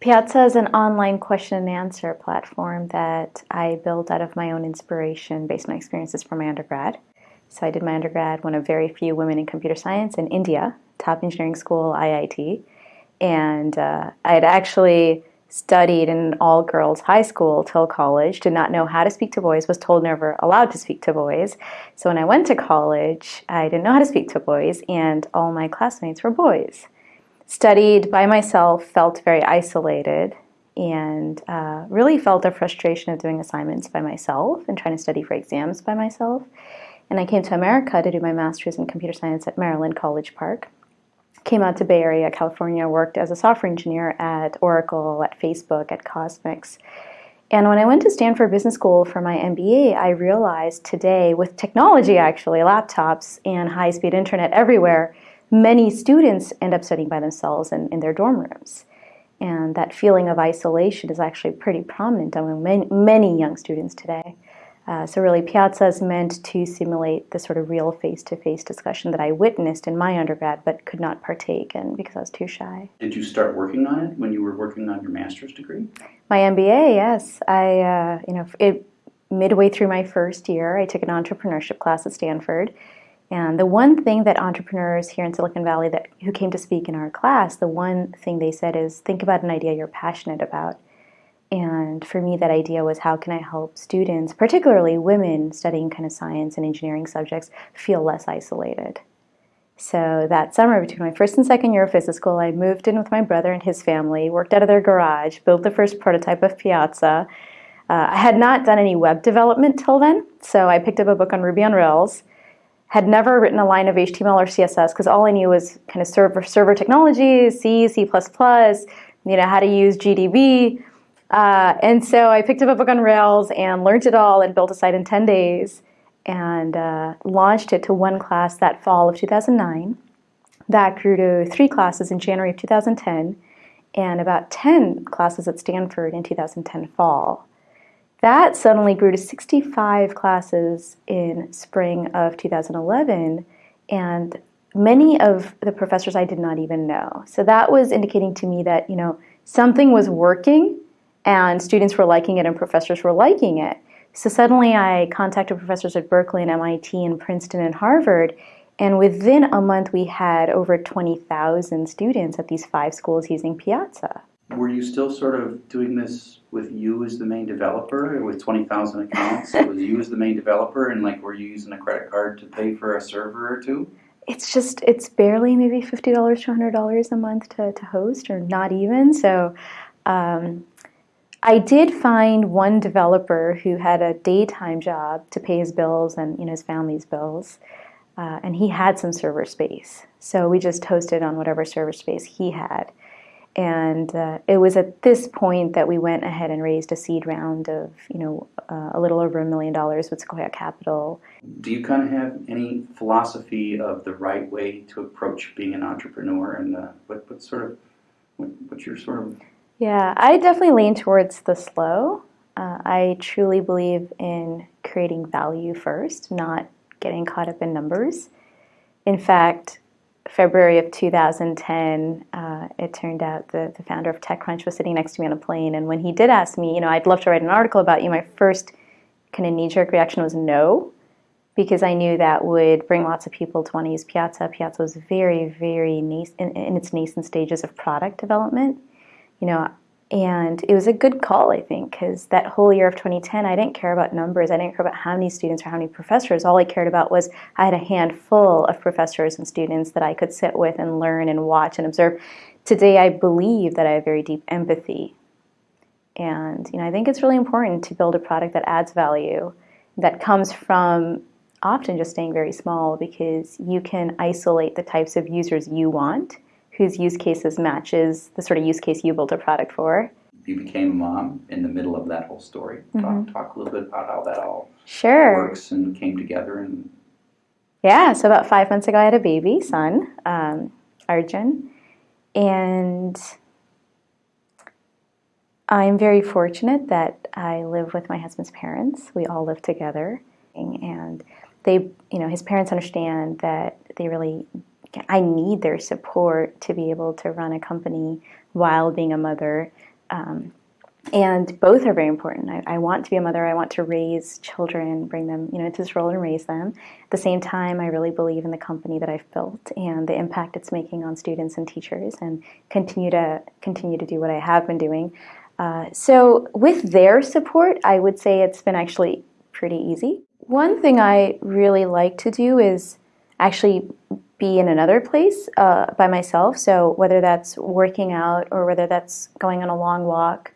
Piazza is an online question and answer platform that I built out of my own inspiration based on experiences from my undergrad. So I did my undergrad, one of very few women in computer science in India, top engineering school, IIT. And uh, I had actually studied in an all girls high school till college, did not know how to speak to boys, was told never allowed to speak to boys. So when I went to college, I didn't know how to speak to boys, and all my classmates were boys. Studied by myself, felt very isolated, and uh, really felt the frustration of doing assignments by myself and trying to study for exams by myself. And I came to America to do my master's in computer science at Maryland College Park came out to Bay Area, California, worked as a software engineer at Oracle, at Facebook, at Kosmix. And when I went to Stanford Business School for my MBA, I realized today, with technology actually, laptops and high speed internet everywhere, many students end up studying by themselves in, in their dorm rooms. And that feeling of isolation is actually pretty prominent among many, many young students today. Uh, so really, Piazza is meant to simulate the sort of real face-to-face discussion that I witnessed in my undergrad, but could not partake in because I was too shy. Did you start working on it when you were working on your master's degree? My MBA, yes. I, uh, you know, it, midway through my first year, I took an entrepreneurship class at Stanford. And the one thing that entrepreneurs here in Silicon Valley that who came to speak in our class, the one thing they said is think about an idea you're passionate about. And for me, that idea was how can I help students, particularly women studying kind of science and engineering subjects, feel less isolated. So that summer, between my first and second year of physics school, I moved in with my brother and his family, worked out of their garage, built the first prototype of Piazza. Uh, I had not done any web development till then, so I picked up a book on Ruby on Rails. Had never written a line of HTML or CSS because all I knew was kind of server server technologies, C, C++, you know how to use GDB. Uh, and so I picked up a book on Rails and learned it all and built a site in 10 days and uh, launched it to one class that fall of 2009. That grew to three classes in January of 2010 and about 10 classes at Stanford in 2010 fall. That suddenly grew to 65 classes in spring of 2011 and many of the professors I did not even know. So that was indicating to me that, you know, something was working and students were liking it and professors were liking it. So suddenly I contacted professors at Berkeley and MIT and Princeton and Harvard, and within a month we had over 20,000 students at these five schools using Piazza. Were you still sort of doing this with you as the main developer with 20,000 accounts? was you as the main developer and like were you using a credit card to pay for a server or two? It's just, it's barely maybe $50 to $100 a month to, to host or not even. So um, I did find one developer who had a daytime job to pay his bills and you know, his family's bills, uh, and he had some server space. So we just hosted on whatever server space he had. And uh, it was at this point that we went ahead and raised a seed round of, you know, uh, a little over a million dollars with Sequoia Capital. Do you kind of have any philosophy of the right way to approach being an entrepreneur, and uh, what, what sort of, what, what's your sort of yeah, I definitely lean towards the slow. Uh, I truly believe in creating value first, not getting caught up in numbers. In fact, February of 2010, uh, it turned out the, the founder of TechCrunch was sitting next to me on a plane, and when he did ask me, you know, I'd love to write an article about you, my first kind of knee-jerk reaction was no, because I knew that would bring lots of people to want to use Piazza. Piazza was very, very in, in its nascent stages of product development you know, and it was a good call, I think, because that whole year of 2010, I didn't care about numbers. I didn't care about how many students or how many professors. All I cared about was I had a handful of professors and students that I could sit with and learn and watch and observe. Today, I believe that I have very deep empathy. And, you know, I think it's really important to build a product that adds value, that comes from often just staying very small because you can isolate the types of users you want whose use cases matches the sort of use case you built a product for. You became a mom in the middle of that whole story. Mm -hmm. Talk, mm-hmm. talk a little bit about how that all sure. works and came together. And yeah, so about five months ago, I had a baby son, um, Arjun, and I'm very fortunate that I live with my husband's parents. We all live together, and they, you know, his parents understand that they really I need their support to be able to run a company while being a mother. Um, and both are very important. I, I, want to be a mother. I want to raise children, bring them, you know, into this role and raise them. At the same time, I really believe in the company that I've built and the impact it's making on students and teachers, and continue to continue to do what I have been doing. Uh, so, with their support, I would say it's been actually pretty easy. One thing I really like to do is actually be in another place uh, by myself. So, whether that's working out or whether that's going on a long walk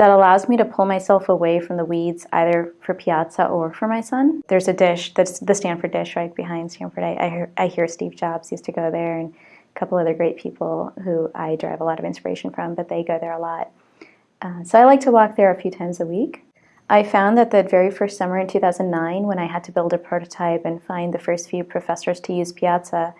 that allows me to pull myself away from the weeds either for Piazza or for my son. There's a dish, that's the Stanford dish right behind Stanford. I, I, hear, I hear Steve Jobs used to go there and a couple other great people who I derive a lot of inspiration from, but they go there a lot. Uh, so I like to walk there a few times a week. I found that the very first summer in 2009, when I had to build a prototype and find the first few professors to use Piazza,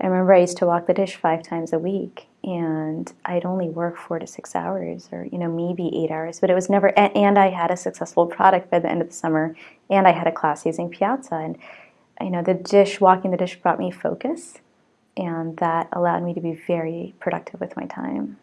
I remember I used to walk the dish five times a week and I'd only work four to six hours or, you know, maybe eight hours, but it was never, and I had a successful product by the end of the summer and I had a class using Piazza. And, you know, the dish, walking the dish brought me focus and that allowed me to be very productive with my time.